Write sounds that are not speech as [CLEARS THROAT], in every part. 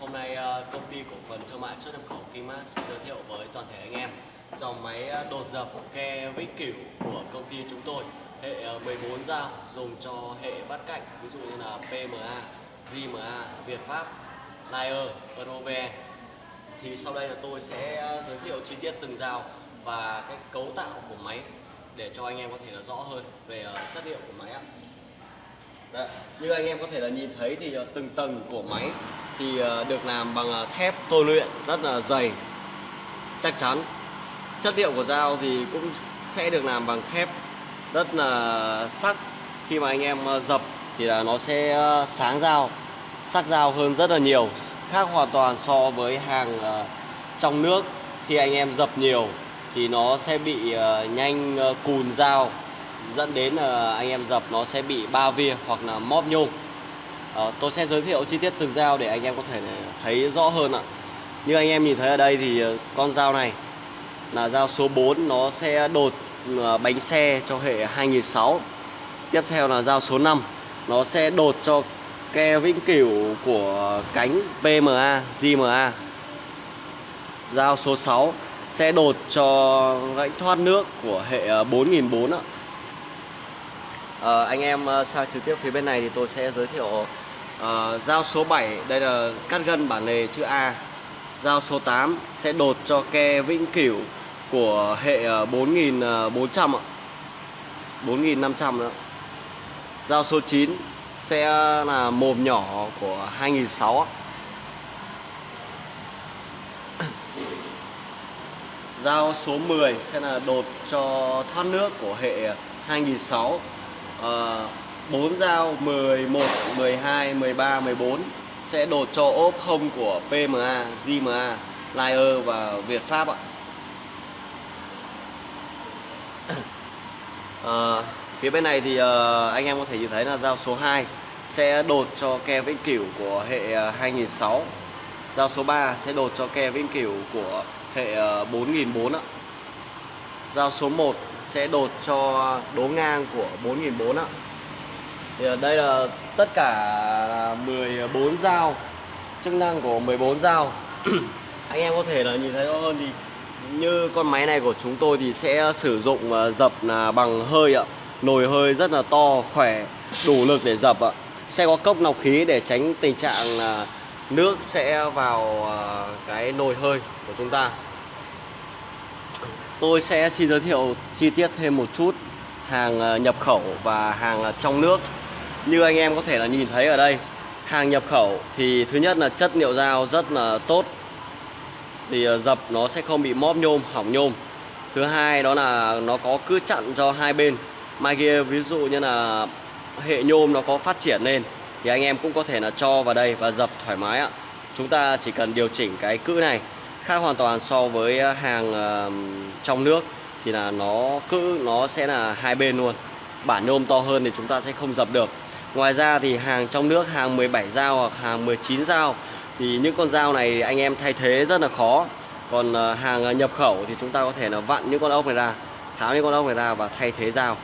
Hôm nay ờ, công ty cổ phần thương mại xuất nhập khẩu Kimax sẽ giới thiệu với toàn thể anh em dòng máy ờ, đột dập ke vĩnh cửu của công ty chúng tôi hệ ờ, 14 dao dùng cho hệ bắt cạnh ví dụ như là PMA, JMA, Việt Pháp, Lier, Prove. thì sau đây là tôi sẽ giới thiệu chi tiết từng dao và cái cấu tạo của máy để cho anh em có thể là rõ hơn về chất liệu của máy ạ. Đấy, như anh em có thể là nhìn thấy thì ờ, từng tầng của máy thì ờ, được làm bằng ờ, thép tôi luyện rất là dày chắc chắn. Chất liệu của dao thì cũng sẽ được làm bằng thép rất là sắc. Khi mà anh em dập thì là nó sẽ sáng dao sắc dao hơn rất là nhiều khác hoàn toàn so với hàng trong nước. Khi anh em dập nhiều thì nó sẽ bị nhanh cùn dao dẫn đến là anh em dập nó sẽ bị ba via hoặc là móp nhôm. À, tôi sẽ giới thiệu chi tiết từng dao để anh em có thể thấy rõ hơn ạ. Như anh em nhìn thấy ở đây thì ờ, con dao này là dao số 4 nó sẽ đột ờ, bánh xe cho hệ 2006 tiếp theo là dao số 5 nó sẽ đột cho ke vĩnh cửu của cánh PMA, JMA dao số 6 sẽ đột cho rãnh thoát nước của hệ 4004 ạ. Ờ, anh em ờ, sang trực tiếp phía bên này thì tôi sẽ giới thiệu ờ, dao số 7 đây là cắt gân bản lề chữ A. Dao số 8 sẽ đột cho ke vĩnh cửu của hệ ờ, 4400 ờ, ạ. 4500 nữa dao số 9 sẽ là mồm nhỏ của 2006 ạ. Dao số 10 sẽ là đột cho thoát nước của hệ ờ, 2006 4 dao 11, 12, 13, 14 sẽ đột cho ốp hông của PMA, JMA, Lier và Việt Pháp ạ. À, phía bên này thì ờ, anh em có thể nhìn thấy là dao số 2 sẽ đột cho ke vĩnh cửu của hệ ờ, 2006 Dao số 3 sẽ đột cho ke vĩnh cửu của hệ ờ, 4004 ạ. Dao số 1 sẽ đột cho đố ngang của 4004 ạ. Thì ở đây là tất cả 14 dao chức năng của 14 dao [CLEARS THROAT] anh em có thể là nhìn thấy rõ hơn thì như con máy này của chúng tôi thì sẽ sử dụng ờ, dập là bằng hơi ạ. Nồi hơi rất là to, khỏe, đủ lực để dập ạ. Sẽ có cốc nọc khí để tránh tình trạng là nước sẽ vào à, cái nồi hơi của chúng ta tôi sẽ xin giới thiệu chi tiết thêm một chút hàng ờ, nhập khẩu và hàng ờ, trong nước. Như anh em có thể là nhìn thấy ở đây, hàng nhập khẩu thì thứ nhất là chất liệu dao rất là tốt. Thì ờ, dập nó sẽ không bị móp nhôm, hỏng nhôm. Thứ hai đó là nó có cứ chặn cho hai bên. Mai kia ví dụ như là hệ nhôm nó có phát triển lên thì anh em cũng có thể là cho vào đây và dập thoải mái ạ. Chúng ta chỉ cần điều chỉnh cái cữ này khác hoàn toàn so với ờ, hàng ờ, trong nước thì là nó cữ nó sẽ là hai bên luôn. Bản nhôm to hơn thì chúng ta sẽ không dập được. Ngoài ra thì hàng trong nước hàng 17 dao hoặc hàng 19 dao thì những con dao này anh em thay thế rất là khó. Còn ờ, hàng nhập khẩu thì chúng ta có thể là vặn những con ốc này ra tháo những con ốc này ra và thay thế dao.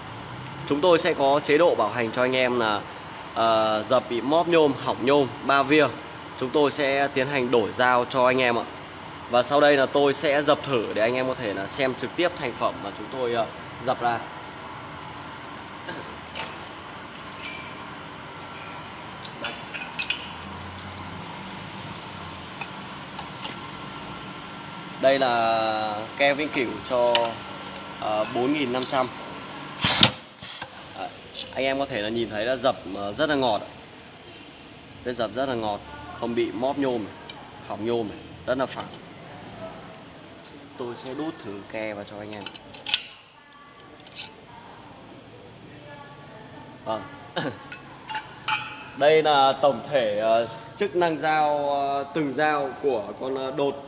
Chúng tôi sẽ có chế độ bảo hành cho anh em là uh, dập bị móp nhôm hỏng nhôm ba via. Chúng tôi sẽ tiến hành đổi dao cho anh em ạ và sau đây là tôi sẽ dập thử để anh em có thể là xem trực tiếp thành phẩm mà chúng tôi ờ, dập ra. Đây là keo vĩnh cửu cho ờ, uh, 4.500 Anh em có thể là nhìn thấy là dập ờ, rất là ngọt. Ạ. Cái dập rất là ngọt Không bị móp nhôm hỏng nhôm Rất là phẳng. Tôi sẽ đút thử ke vào cho anh em Vâng [COUGHS] Đây là tổng thể ờ, chức năng dao ờ, từng dao của con ờ, đột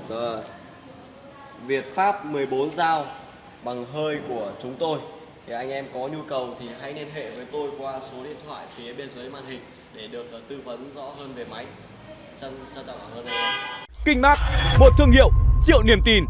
Việt Pháp 14 dao bằng hơi của chúng tôi thì anh em có nhu cầu thì hãy liên hệ với tôi qua số điện thoại phía bên dưới màn hình để được tư vấn rõ hơn về máy. Trân trân trọng cảm ơn anh em. Kinh Mark, một thương hiệu triệu niềm tin.